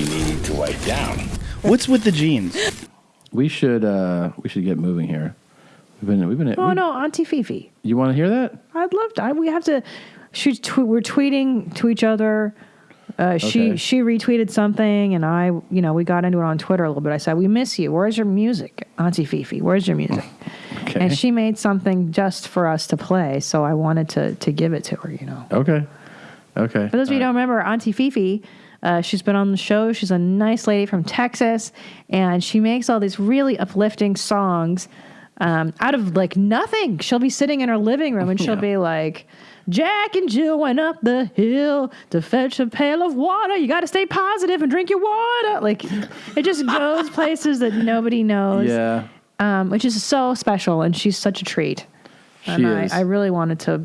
you need to wipe down. What's with the jeans? We should uh, we should get moving here. We've been we've been. Oh we- no, Auntie Fifi. You want to hear that? I'd love to. I, we have to. She's tw- we're tweeting to each other. Uh, she Okay. she retweeted something, and I, you know, we got into it on Twitter a little bit. I said, "We miss you. Where's your music, Auntie Fifi? Where's your music?" Okay. And she made something just for us to play, so I wanted to to give it to her. You know. Okay. Okay. For those of you who don't remember, Auntie Fifi, uh, she's been on the show. She's a nice lady from Texas, and she makes all these really uplifting songs um, out of like nothing. She'll be sitting in her living room and she'll be like, Jack and Jill went up the hill to fetch a pail of water. You got to stay positive and drink your water. Like, it just goes places that nobody knows. Yeah. Um, which is so special, and she's such a treat. She and is. I, I really wanted to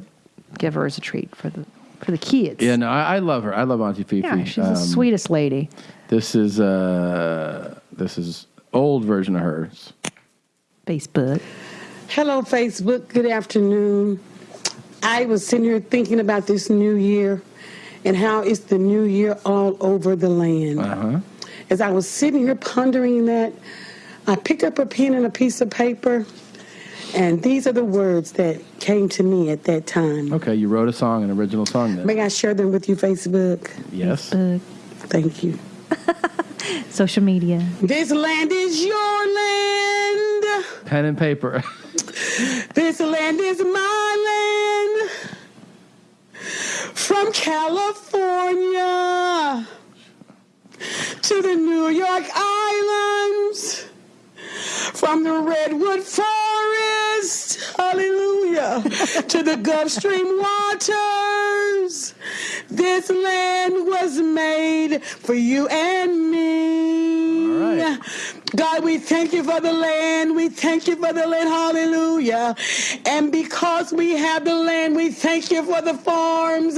give her as a treat for the for the kids. Yeah, no, I, I love her. I love Auntie Fifi. Yeah, she's Um, the sweetest lady. This is uh, this is old version of hers. Facebook. Hello, Facebook. Good afternoon. I was sitting here thinking about this new year and how it's the new year all over the land. Uh-huh. As I was sitting here pondering that, I picked up a pen and a piece of paper, and these are the words that came to me at that time. Okay, you wrote a song, an original song then. May I share them with you, Facebook? Yes. Thank you. Social media. This land is your land. Pen and paper. This land is my land. From California to the New York Islands, from the Redwood Forest, hallelujah, to the Gulf Stream waters. This land was made for you and me. God, we thank you for the land. We thank you for the land. Hallelujah. And because we have the land, we thank you for the farms.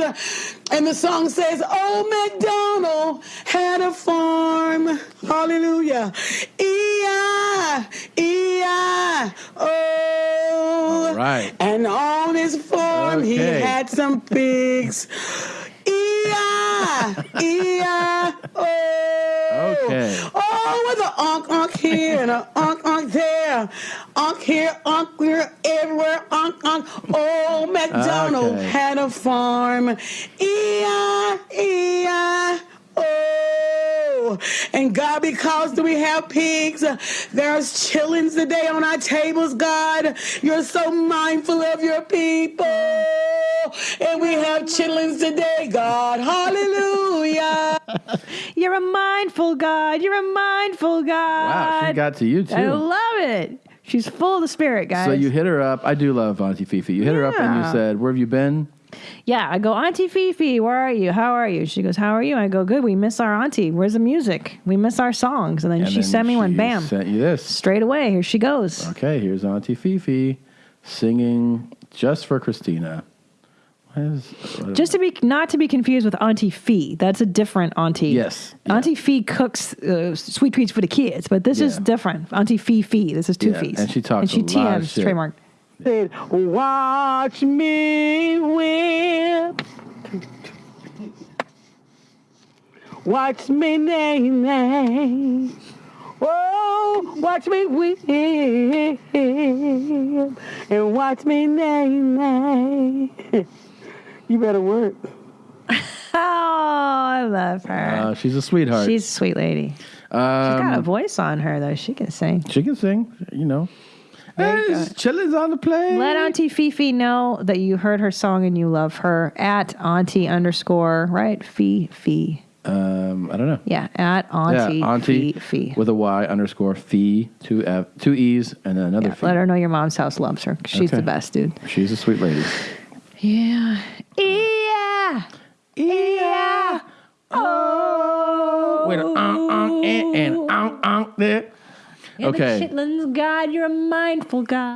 And the song says, Oh, McDonald had a farm. Hallelujah. E-I, E-I, oh. Right. And on his farm, he had some pigs. E-I, E-I, oh. Okay. Oh, with an unk unk here and an unk unk there. Unk here, unk here, everywhere, unk unk. Oh, McDonald Okay. had a farm. E-I, E-I, And God, because we have pigs, there's chitlins today on our tables, God. You're so mindful of your people. And we have chitlins today, God. Hallelujah. You're a mindful God. You're a mindful God. Wow, she got to you too. I love it. She's full of the spirit, guys. So you hit her up. I do love Auntie Fifi. You hit her up and you said, "Where have you been?" Yeah, I go, Auntie Fifi, where are you? How are you? She goes, How are you? I go, Good. We miss our auntie. Where's the music? We miss our songs. And then And she then sent me one. she Bam. Sent you this. Straight away. Here she goes. Okay, here's Auntie Fifi singing just for Christina. What is, what Just to be not to be confused with Auntie Fee. That's a different auntie. Yes. Auntie Fee cooks uh, sweet treats for the kids, but this is Yeah. different. Auntie Fee Fee. This is two Yeah, fees. and she talks and she a lot of TMs shit. trademark. Said, Watch me whip. Watch me nay nay. Oh, watch me whip. And watch me nay nay. You better work. Oh, I love her. Uh, she's a sweetheart. She's a sweet lady. She's got a voice on her though. She can sing. She can sing, you know. Chitlins on the plate. Let Auntie Fifi know that you heard her song and you love her at Auntie underscore right Fee. Um, I don't know. Yeah, at Auntie, yeah, Auntie Fee Fee. with a Y underscore fee, two F, two E's, and then another Yeah, fee. let her know your mom's house loves her. She's Okay. the best, dude. She's a sweet lady. Yeah. Yeah. Yeah. Oh. With an unk, uh, unk, uh, and, and unk, unk there. Okay. chitlins God, you're a mindful God.